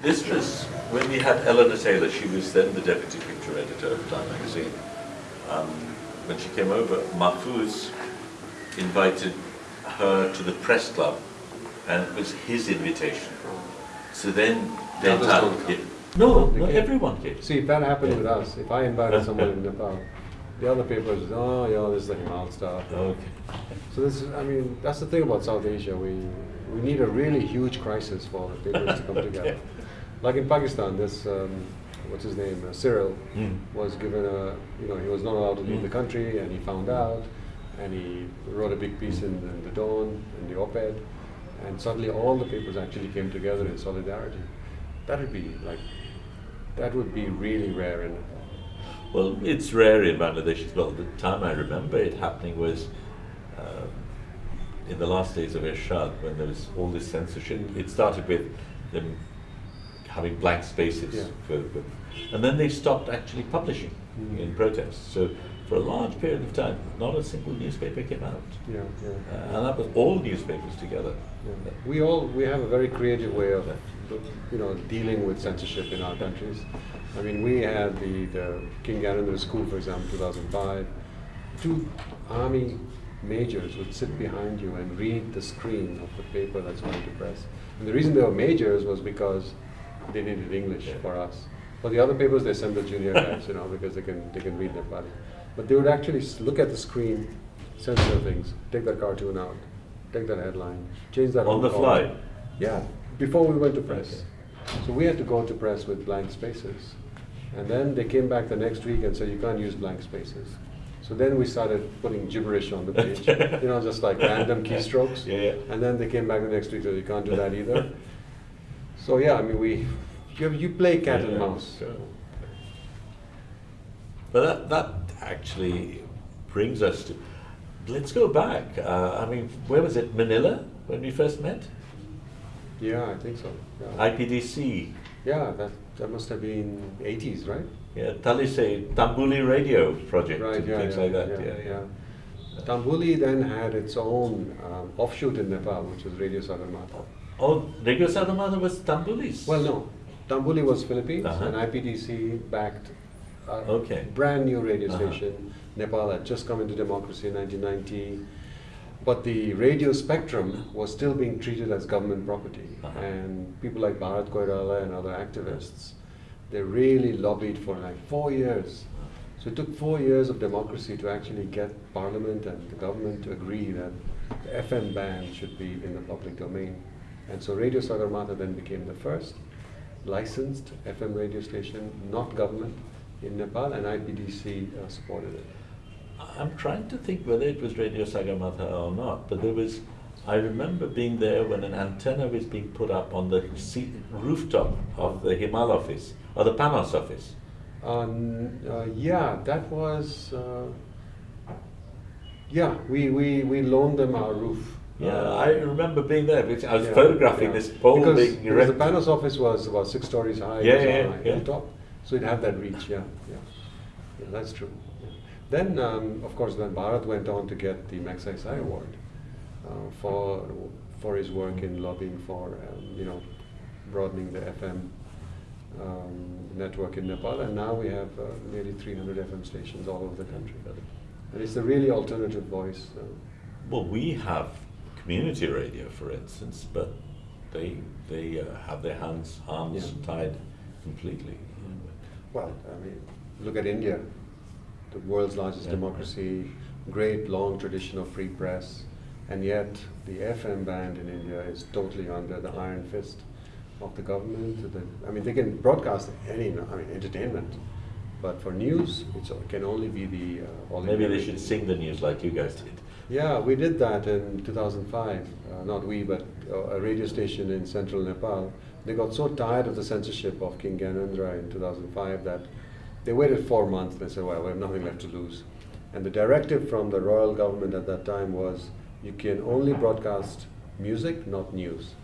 This was when we had Eleanor Taylor, she was then the deputy picture editor of Time magazine. Um, when she came over, Mahfouz invited her to the press club, and it was his invitation. So then, then others Time, don't yeah. no, no, came. everyone came. See, if that happened Yeah. with us, if I invited someone in Nepal, the other people papers, oh, yeah, this is the Himal stuff. Okay. So this is, I mean, that's the thing about South Asia. We we need a really huge crisis for the papers to come together. Like in Pakistan, this um, what's his name, uh, Cyril, Mm. was given a, you know, he was not allowed to leave Mm. the country, and he found out, and he wrote a big piece in the, in the Dawn, in the op-ed, and suddenly all the papers actually came together in solidarity. That would be like, that would be really rare in Well, it's rare in Bangladesh as well. The time I remember it happening was um, in the last days of Ershad when there was all this censorship. It started with them having blank spaces, Yeah. for, for- and then they stopped actually publishing Mm. in protest. So for a large period of time, not a single newspaper came out. Yeah, Uh, and that was all newspapers together. Yeah. We all we have a very creative way of you know dealing with censorship in our countries. I mean, we had the, the King Gyanendra School, for example, 2005. Two army majors would sit behind you and read the screen of the paper that's going to press. And the reason they were majors was because they needed English Yeah. for us. For the other papers, they send the junior guys, you know, because they can they can read Nepali. But they would actually look at the screen, censor things, take that cartoon out, take that headline, change that On the column. fly? Yeah, before we went to press. So we had to go to press with blank spaces. And then they came back the next week and said, you can't use blank spaces. So then we started putting gibberish on the page, you know, just like random keystrokes. Yeah, yeah. And then they came back the next week, and said you can't do that either. So yeah, I mean, we, you, you play cat and mouse. sure. But that, that actually brings us to, let's go back. Uh, I mean, where was it? Manila when we first met? Yeah, I think so. Yeah, IPDC, yeah that, that must have been 80s, right? yeah, Talise, Tambuli Radio Project, Right, and yeah, things yeah, like that. yeah, Yeah, yeah. yeah. Tambuli then had its own um, offshoot in Nepal, which was Radio Sagarmatha. Oh, Radio Sagarmatha was Tambulis. Well, no, Tambuli was Philippines, Uh-huh. and IPDC backed a Okay. brand new radio Uh-huh. station. Nepal had just come into democracy in 1990, but the radio spectrum was still being treated as government property. Uh-huh. And people like Bharat Koirala and other activists, they really lobbied for like four years. So it took four years of democracy to actually get Parliament and the government to agree that the FM band should be in the public domain. And so Radio Sagarmatha then became the first licensed FM radio station, not government, in Nepal, and IPDC uh, supported it. I'm trying to think whether it was Radio Sagarmatha or not, but there was, I remember being there when an antenna was being put up on the rooftop of the Himal office, or the Panos office. Um, uh, yeah, that was. Uh, yeah, we, we, we loaned them our roof. Yeah, Uh, I remember being there, because I was yeah, photographing yeah. this pole because, being because the. Panos office was about six stories high. Yeah, yeah, on a yeah. hilltop, so it had that reach. Yeah, yeah, yeah that's true. Yeah. Then, um, of course, then Bharat went on to get the Magsaysay Award uh, for for his work in lobbying for um, you know broadening the FM um, network in Nepal, and now we have uh, nearly 300 FM stations all over the country. And it's a really alternative voice. Uh, Well, we have community radio, for instance, but they they uh, have their hands arms Yeah. tied completely. Well, I mean, look at India, the world's largest Yeah. democracy, great long tradition of free press, and yet the FM band in India is totally under the iron fist of the government. The, I mean, they can broadcast any, I mean, entertainment, but for news, it's, it can only be the uh, Maybe they should sing the news like you guys did. Yeah, we did that in 2005. Uh, not we, but uh, a radio station in central Nepal. They got so tired of the censorship of King Gyanendra in 2005 that they waited four months. And they said, well, we have nothing left to lose. And the directive from the royal government at that time was you can only broadcast music, not news.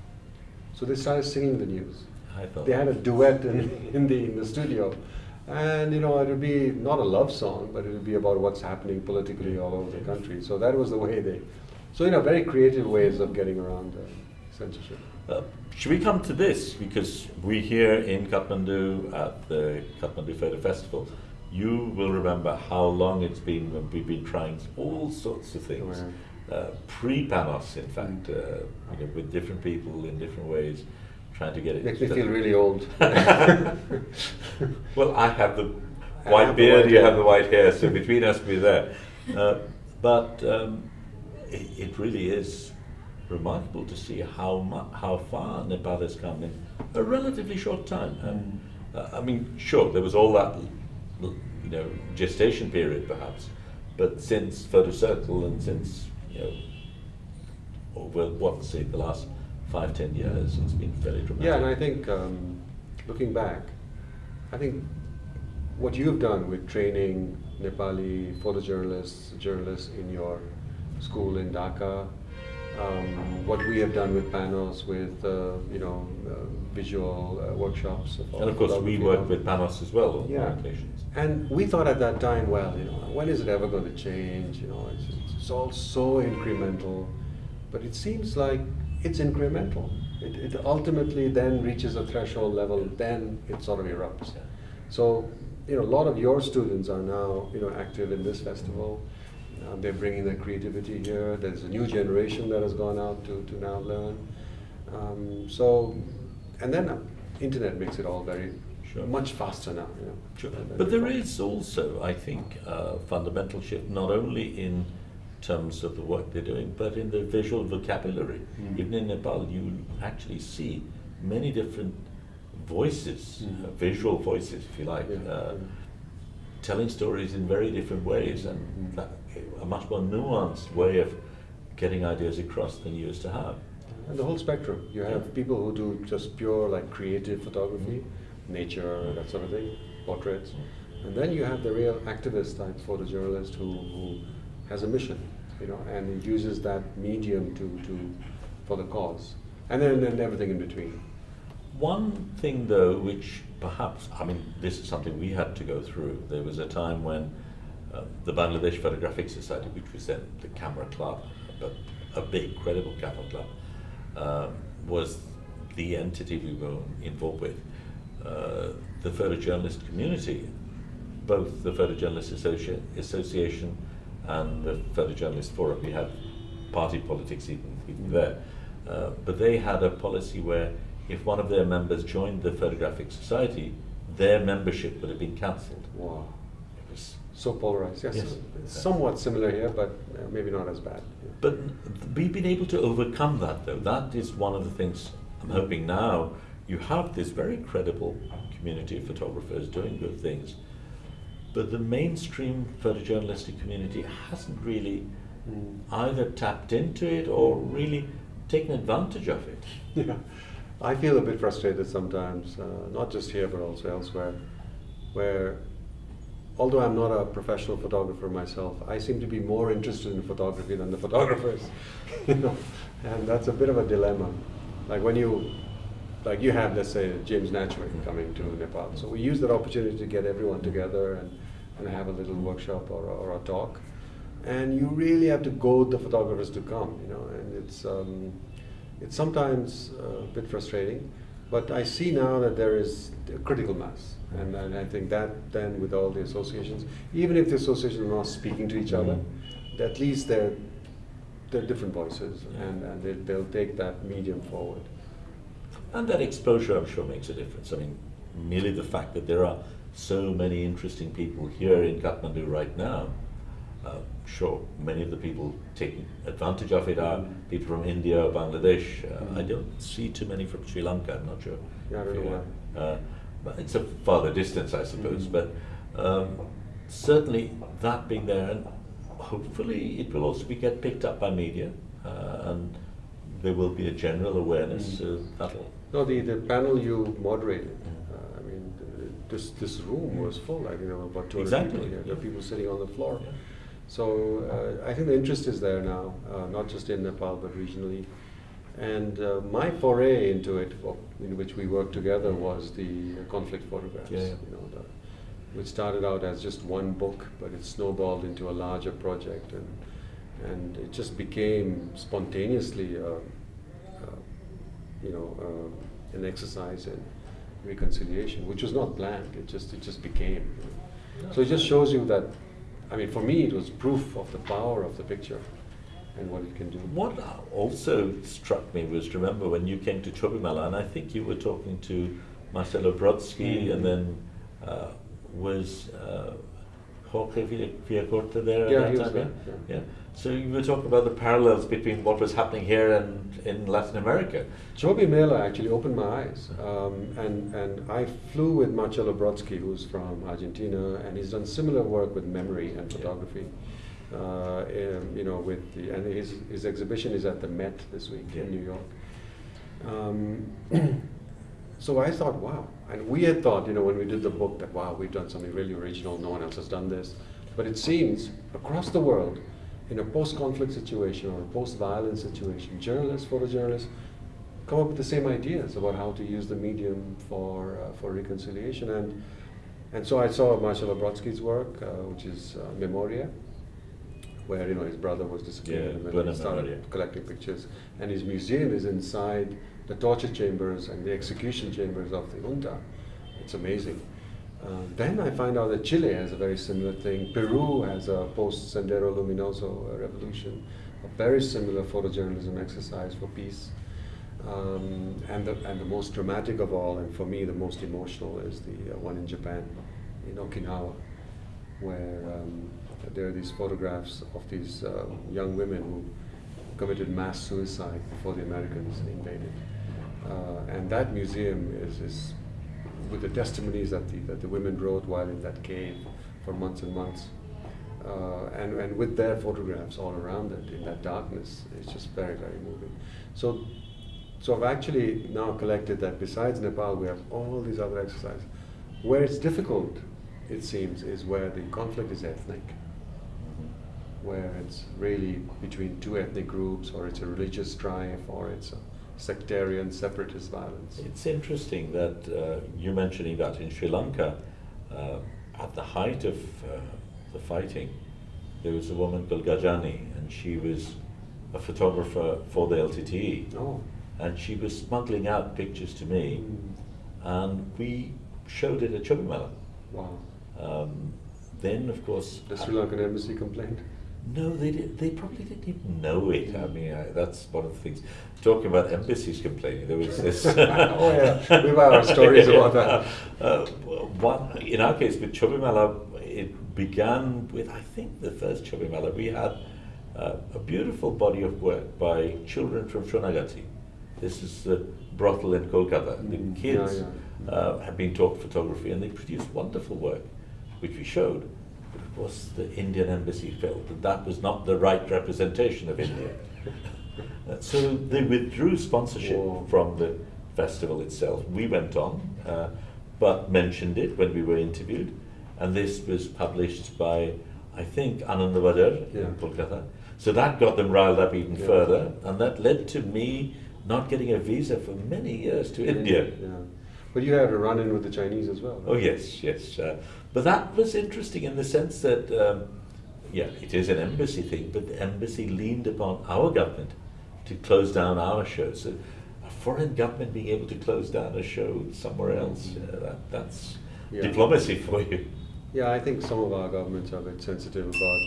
So they started singing the news. I thought They had a duet in, in, the, in the studio. And you know, it would be not a love song, but it would be about what's happening politically all over the country. So that was the way they, so you know, very creative ways of getting around uh, censorship. Uh, should we come to this? Because we here in Kathmandu at the Kathmandu Photo Festival, you will remember how long it's been when we've been trying all sorts of things. Uh, pre-Panos, in fact, uh, you know, with different people in different ways, trying to get it. Makes me feel really old. well, I have the white have the beard, white you hair. have the white hair, so between us we're there. Uh, but um, it, it really is remarkable to see how how far Nepal has come in a relatively short time. And, uh, I mean, sure, there was all that you know gestation period perhaps, but since Photo Circle and since you know over what say the last five ten years, it's been fairly dramatic. Yeah, and I think um, looking back, I think what you've done with training Nepali photojournalists, journalists in your school in Dhaka, um, what we have done with Panos, with uh, you know uh, visual uh, workshops, And of course, we work with Panos as well on Yeah. occasions. And we thought at that time, well, you know, when is it ever going to change? You know, it's, it's all so incremental. But it seems like it's incremental. It, it ultimately then reaches a threshold level, then it sort of erupts. So, you know, a lot of your students are now, you know, active in this festival. Uh, they're bringing their creativity here. There's a new generation that has gone out to, to now learn. Um, so, and then uh, internet makes it all very Sure. much faster now. You know, Sure. But there is also, I think, a fundamental shift, not only in terms of the work they're doing, but in the visual vocabulary. Mm. Even in Nepal, you actually see many different voices, Mm. uh, visual voices, if you like, Yeah, uh, yeah. telling stories in very different ways and Mm. a much more nuanced way of getting ideas across than you used to have. And the whole spectrum. You have Yeah. people who do just pure like creative photography, nature, that sort of thing, portraits. And then you have the real activist type photojournalist who, who has a mission, you know, and he uses that medium to, to for the cause. And then and everything in between. One thing, though, which perhaps, I mean, this is something we had to go through. There was a time when uh, the Bangladesh Photographic Society, which was then the camera club, but a big, credible camera club, um, was the entity we were involved with. Uh, the photojournalist community, both the Photojournalist Associ- Association and the Photojournalist Forum, we had party politics even, even there. Uh, but they had a policy where if one of their members joined the Photographic Society, their membership would have been cancelled. Wow. It was, So polarized. Yes. Yes. Somewhat similar here, but uh, maybe not as bad. but we've been able to overcome that, though. That is one of the things I'm hoping now. You have this very credible community of photographers doing good things, but the mainstream photojournalistic community hasn't really Mm. either tapped into it or really taken advantage of it. Yeah, I feel a bit frustrated sometimes, uh, not just here but also elsewhere, where although I'm not a professional photographer myself, I seem to be more interested in photography than the photographers, you know, and that's a bit of a dilemma. Like when you, like you have, let's say, James Nachtwey coming to Nepal, so we use that opportunity to get everyone together and, and have a little workshop or, a- or a talk, and you really have to goad the photographers to come, you know, and it's. Um, it's sometimes uh, a bit frustrating, but I see now that there is a critical mass, and, and I think that then with all the associations, even if the associations are not speaking to each other, at least they're they're different voices, and, and they, they'll take that medium forward. And that exposure, I'm sure, makes a difference. I mean, merely the fact that there are so many interesting people here in Kathmandu right now, uh, sure, many of the people taking advantage of it are Mm. people from India or Bangladesh. Uh, I Mm. don't see too many from Sri Lanka, I'm not sure. Yeah, I don't know. Uh, but it's a farther distance, I suppose. Mm. But um, certainly that being there, and hopefully it will also be get picked up by media, uh, and there will be a general awareness. Mm. So that'll No, the, the panel you moderated, Mm. uh, I mean, th- this, this room was full, I think there were about 200 Exactly, people here, there were people sitting on the floor. Yeah. So uh, I think the interest is there now, uh, not just in Nepal but regionally. And uh, my foray into it, well, in which we worked together, was the uh, conflict photographs. Yeah, yeah. You know, the, which started out as just one book, but it snowballed into a larger project, and and it just became spontaneously a, a you know, uh, an exercise in reconciliation, which was not planned. It just it just became. You know. So it just shows you that. I mean, for me, it was proof of the power of the picture and what it can do. What also struck me was remember when you came to Chobimela, and I think you were talking to Marcelo Brodsky, mm-hmm. and then uh, was uh, Jorge there yeah, that time? There, yeah. yeah. So you were talking about the parallels between what was happening here and in Latin America. Chobimela actually opened my eyes, um, and and I flew with Marcelo Brodsky, who's from Argentina, and he's done similar work with memory and photography. Uh, in, you know, with the and his his exhibition is at the Met this week yeah. in New York. Um, so I thought, wow, and we had thought, you know, when we did the book, that wow, we've done something really original. No one else has done this. But it seems across the world, in a post-conflict situation or a post-violence situation, journalists, photojournalists, come up with the same ideas about how to use the medium for uh, for reconciliation. And and so I saw Marcelo Brodsky's work, uh, which is uh, Memoria, where you know his brother was disappeared yeah, and then he started Memoria. collecting pictures. And his museum is inside the torture chambers and the execution chambers of the junta. It's amazing. Uh, then I find out that Chile has a very similar thing. Peru has a post Sendero Luminoso revolution, a very similar photojournalism exercise for peace. Um, and, the, and the most dramatic of all, and for me the most emotional, is the uh, one in Japan, in Okinawa, where um, there are these photographs of these uh, young women who committed mass suicide before the Americans invaded. Uh, and that museum is, is with the testimonies that the, that the women wrote while in that cave for months and months. Uh, and, and with their photographs all around it in that darkness, it's just very, very moving. So, so I've actually now collected that besides Nepal, we have all these other exercises. Where it's difficult, it seems, is where the conflict is ethnic, where it's really between two ethnic groups, or it's a religious strife, or it's a sectarian separatist violence. It's interesting that uh, you're mentioning that in Sri Lanka, uh, at the height of uh, the fighting, there was a woman called Gajani, and she was a photographer for the LTTE. Oh. And she was smuggling out pictures to me, mm. and we showed it at Chobimela. Wow. Um, then, of course. The Sri Lankan embassy complained? No, they did, they probably didn't even know it. I mean, I, that's one of the things. Talking about embassies complaining, there was this. oh yeah, we have had our stories about that. Uh, one, in our case, with Chobimela, it began with I think the first Chobimela we had uh, a beautiful body of work by children from Sonagachi. This is the brothel in Kolkata. Mm, the kids yeah, yeah. Uh, have been taught photography, and they produced wonderful work, which we showed of course, the Indian embassy felt that that was not the right representation of India. uh, so they withdrew sponsorship Whoa. from the festival itself. We went on, uh, but mentioned it when we were interviewed, and this was published by, I think, Anandabazar yeah. in Kolkata. So that got them riled up even yeah. further, and that led to me not getting a visa for many years to India. Yeah. But you had a run in with the Chinese as well. Right? Oh, yes, yes. Uh, but that was interesting in the sense that, um, yeah, it is an embassy thing, but the embassy leaned upon our government to close down our shows. So a foreign government being able to close down a show somewhere else, mm-hmm. uh, that, that's yeah. diplomacy for you. Yeah, I think some of our governments are a bit sensitive about.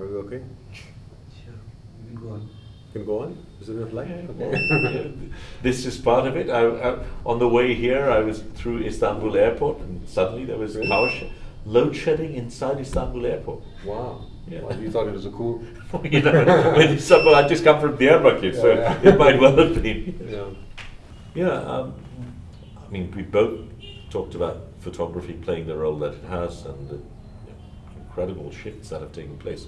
Are we okay? Sure, you can go on can go on? Is it enough light? Yeah, okay. this is part of it. I, I, on the way here, I was through Istanbul airport, and suddenly there was really? power sh- load shedding inside Istanbul airport. Wow. Yeah. Well, you thought it was a cool. you know, when someone I just come from Diyarbakir, yeah, so yeah. it might well have been. Yeah. Yeah. Um, I mean, we both talked about photography playing the role that it has, and the incredible shifts that have taken place.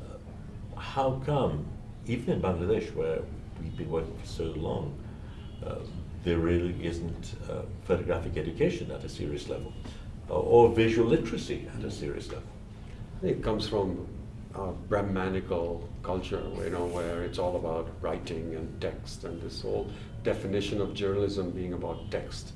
Uh, how come even in Bangladesh, where we've been working for so long, uh, there really isn't uh, photographic education at a serious level, or visual literacy at a serious level. It comes from a Brahmanical culture, you know, where it's all about writing and text, and this whole definition of journalism being about text.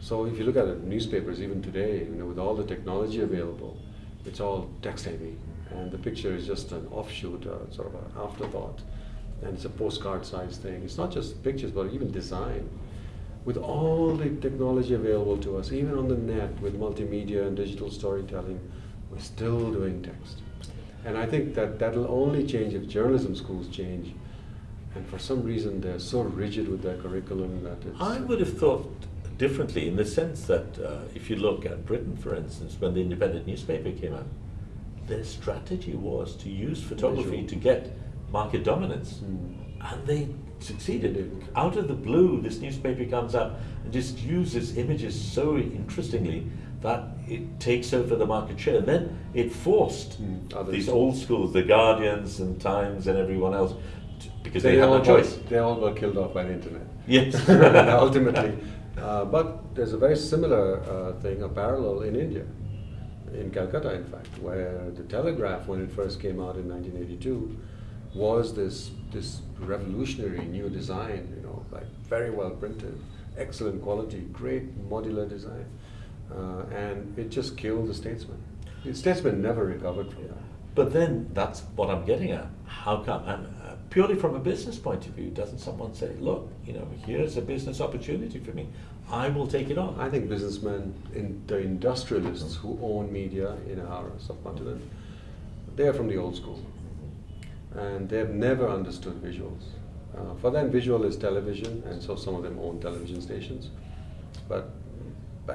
So if you look at the newspapers, even today, you know, with all the technology available, it's all text heavy and the picture is just an offshoot, uh, sort of an afterthought. and it's a postcard size thing. It's not just pictures, but even design. With all the technology available to us, even on the net with multimedia and digital storytelling, we're still doing text. And I think that that'll only change if journalism schools change. And for some reason, they're so rigid with their curriculum that it's. I would have thought differently in the sense that uh, if you look at Britain, for instance, when the independent newspaper came out, their strategy was to use photography to get market dominance. Mm. And they succeeded. Out of the blue, this newspaper comes up and just uses images so interestingly that it takes over the market share. And then it forced Mm, these old schools, the Guardians and Times and everyone else, to, because they, they, had no choice. Got, they all got killed off by the internet. Yes. ultimately. Uh, but there's a very similar uh, thing, a parallel in India, in Calcutta, in fact, where the telegraph, when it first came out in 1982, was this this revolutionary new design. You know, like very well printed, excellent quality, great modular design, uh, and it just killed the Statesman. The Statesman never recovered from that. But then that's what I'm getting at. How come? Uh, purely from a business point of view, doesn't someone say, "Look, you know, here's a business opportunity for me. I will take it on." I think businessmen, in the industrialists who own media in our subcontinent, they are from the old school, and they have never understood visuals. Uh, for them, visual is television, and so some of them own television stations. But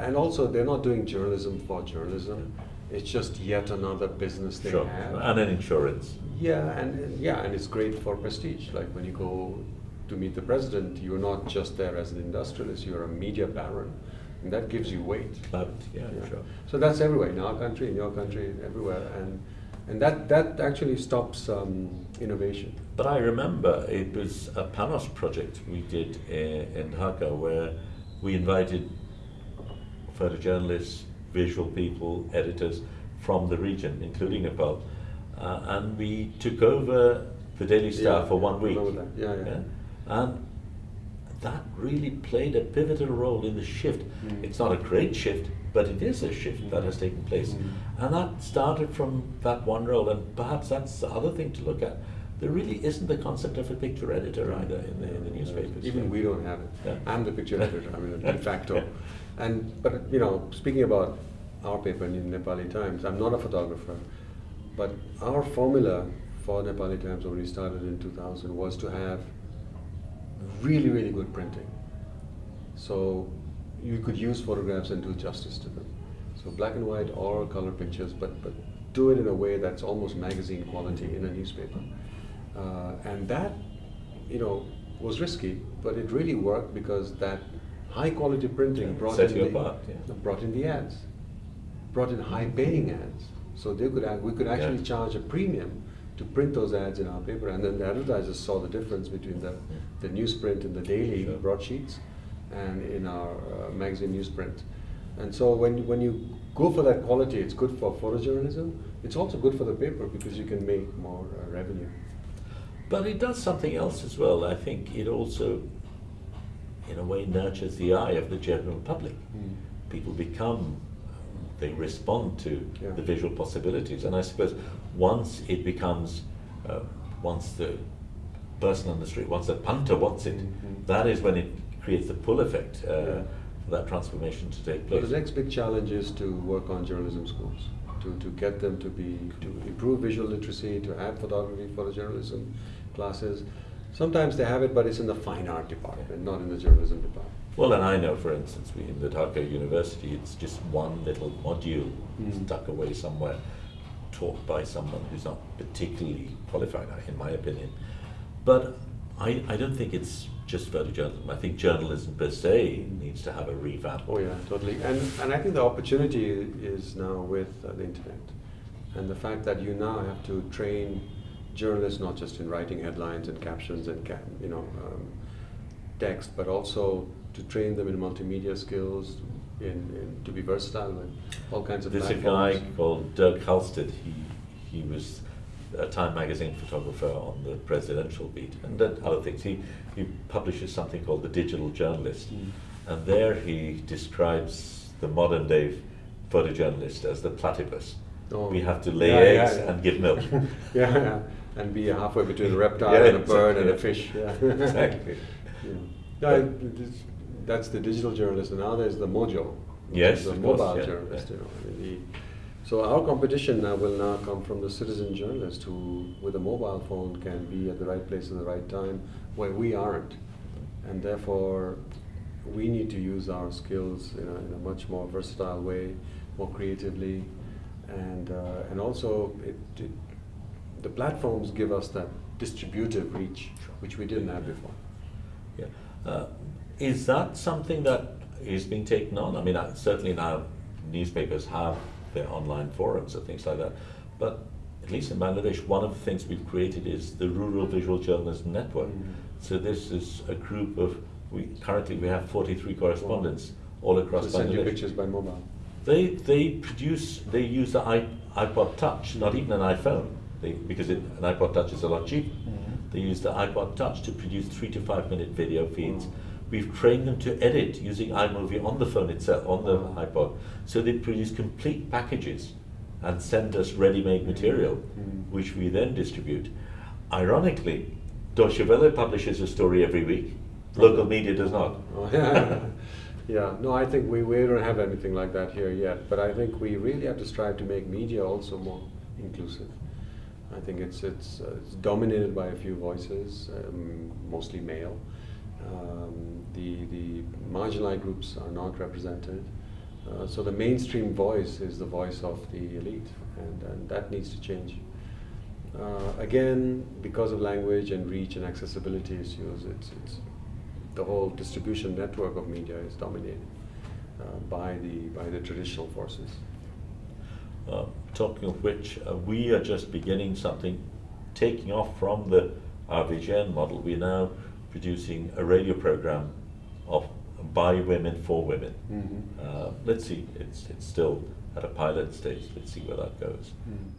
and also, they're not doing journalism for journalism. It's just yet another business they sure. have. And an insurance. Yeah, and yeah, and it's great for prestige. Like when you go to meet the president, you're not just there as an industrialist; you're a media baron, and that gives you weight. Clout, yeah, Yeah. sure. So that's everywhere in our country, in your country, everywhere, and and that that actually stops um, innovation. But I remember it was a Panos project we did in, in Dhaka where we invited photojournalists, visual people, editors from the region, including Nepal, uh, and we took over the Daily Star Yeah, for one week. that. Yeah, yeah. And that really played a pivotal role in the shift. Mm. It's not a great shift, but it is a shift that has taken place. Mm. And that started from that one role, and perhaps that's the other thing to look at. There really isn't the concept of a picture editor either in the, in the newspapers. Even we don't have it. I'm the picture editor. I mean, de facto. And but you know, speaking about our paper in Nepali Times, I'm not a photographer, but our formula for Nepali Times when we started in 2000 was to have really, really good printing. So you could use photographs and do justice to them. So black and white or color pictures, but but do it in a way that's almost magazine quality in a newspaper. Uh, and that, you know, was risky, but it really worked because that high quality printing brought set in the, apart, yeah. brought in the ads, brought in high paying ads. So they could we could actually Yeah. charge a premium to print those ads in our paper, and then the advertisers saw the difference between the, the newsprint in the daily Sure. broadsheets and in our uh, magazine newsprint. And so when, when you go for that quality, it's good for photojournalism. It's also good for the paper because you can make more uh, revenue. But it does something else as well. I think it also, in a way, nurtures the eye of the general public. Mm. People become, they respond to Yeah. the visual possibilities. And I suppose once it becomes, uh, once the person on the street, once the punter wants it, Mhm. that is when it creates the pull effect uh, Yeah. for that transformation to take place. the next big challenge is to work on journalism schools, to, to get them to be to improve visual literacy, to have photography, photojournalism classes. Sometimes they have it, but it's in the fine art department, not in the journalism department. Well, and I know, for instance, we, in the Dhaka University, it's just one little module Mm. stuck away somewhere, taught by someone who's not particularly qualified, in my opinion. But I, I don't think it's just photojournalism. I think journalism per se needs to have a revamp. Oh yeah, totally. And and I think the opportunity is now with uh, the internet, and the fact that you now have to train journalists not just in writing headlines and captions and you know um, text, but also to train them in multimedia skills, in, in to be versatile with all kinds of There's a guy called Dirck Halstead. He he was a Time magazine photographer on the presidential beat, and did other things. He he publishes something called the Digital Journalist, Mm. and there he describes the modern day photojournalist as the platypus. Oh. We have to lay Yeah, yeah, eggs yeah. and give milk. yeah, yeah. And be halfway between a reptile Yeah, and a bird and a fish. Yeah. Exactly. Yeah. No, it- that's the digital journalist, and now there's the mojo. Yes, the of course, mobile yeah, journalist. You know, I mean, the, so our competition now will now come from the citizen journalist who, with a mobile phone, can be at the right place at the right time where we aren't, and therefore we need to use our skills in a, in a much more versatile way, more creatively, and uh, and also it, it, the platforms give us that distributive reach, which we didn't have before. Yeah. Uh, is that something that is being taken on? I mean, uh, certainly now newspapers have their online forums and things like that. But at least in Bangladesh, one of the things we've created is the Rural Visual Journalism Network. Mm. So this is a group of, we currently we have 43 correspondents all across Bangladesh. send you pictures by mobile. They they produce they use the iPod Touch, not even an iPhone, they, because it, an iPod Touch is a lot cheaper. They use the iPod Touch to produce three to five minute video feeds. Mm. We've trained them to edit using iMovie on the phone itself, on the Wow. iPod. So they produce complete packages and send us ready-made material, Mm. which we then distribute. Ironically, Deutsche Welle publishes a story every week. Local media does not. Oh, yeah. yeah, no, I think we, we don't have anything like that here yet, but I think we really have to strive to make media also more inclusive. I think it's, it's, uh, it's dominated by a few voices, um, mostly male. Um, the, the marginalized groups are not represented. Uh, so the mainstream voice is the voice of the elite, and, and that needs to change. Uh, again, because of language and reach and accessibility issues, it's, it's the whole distribution network of media is dominated uh, by the by the traditional forces. Talking of which, uh, we are just beginning something, taking off from the RVJN model. We're now producing a radio program of by women for women. Mhm. Uh, let's see, it's it's still at a pilot stage. Let's see where that goes. Mm.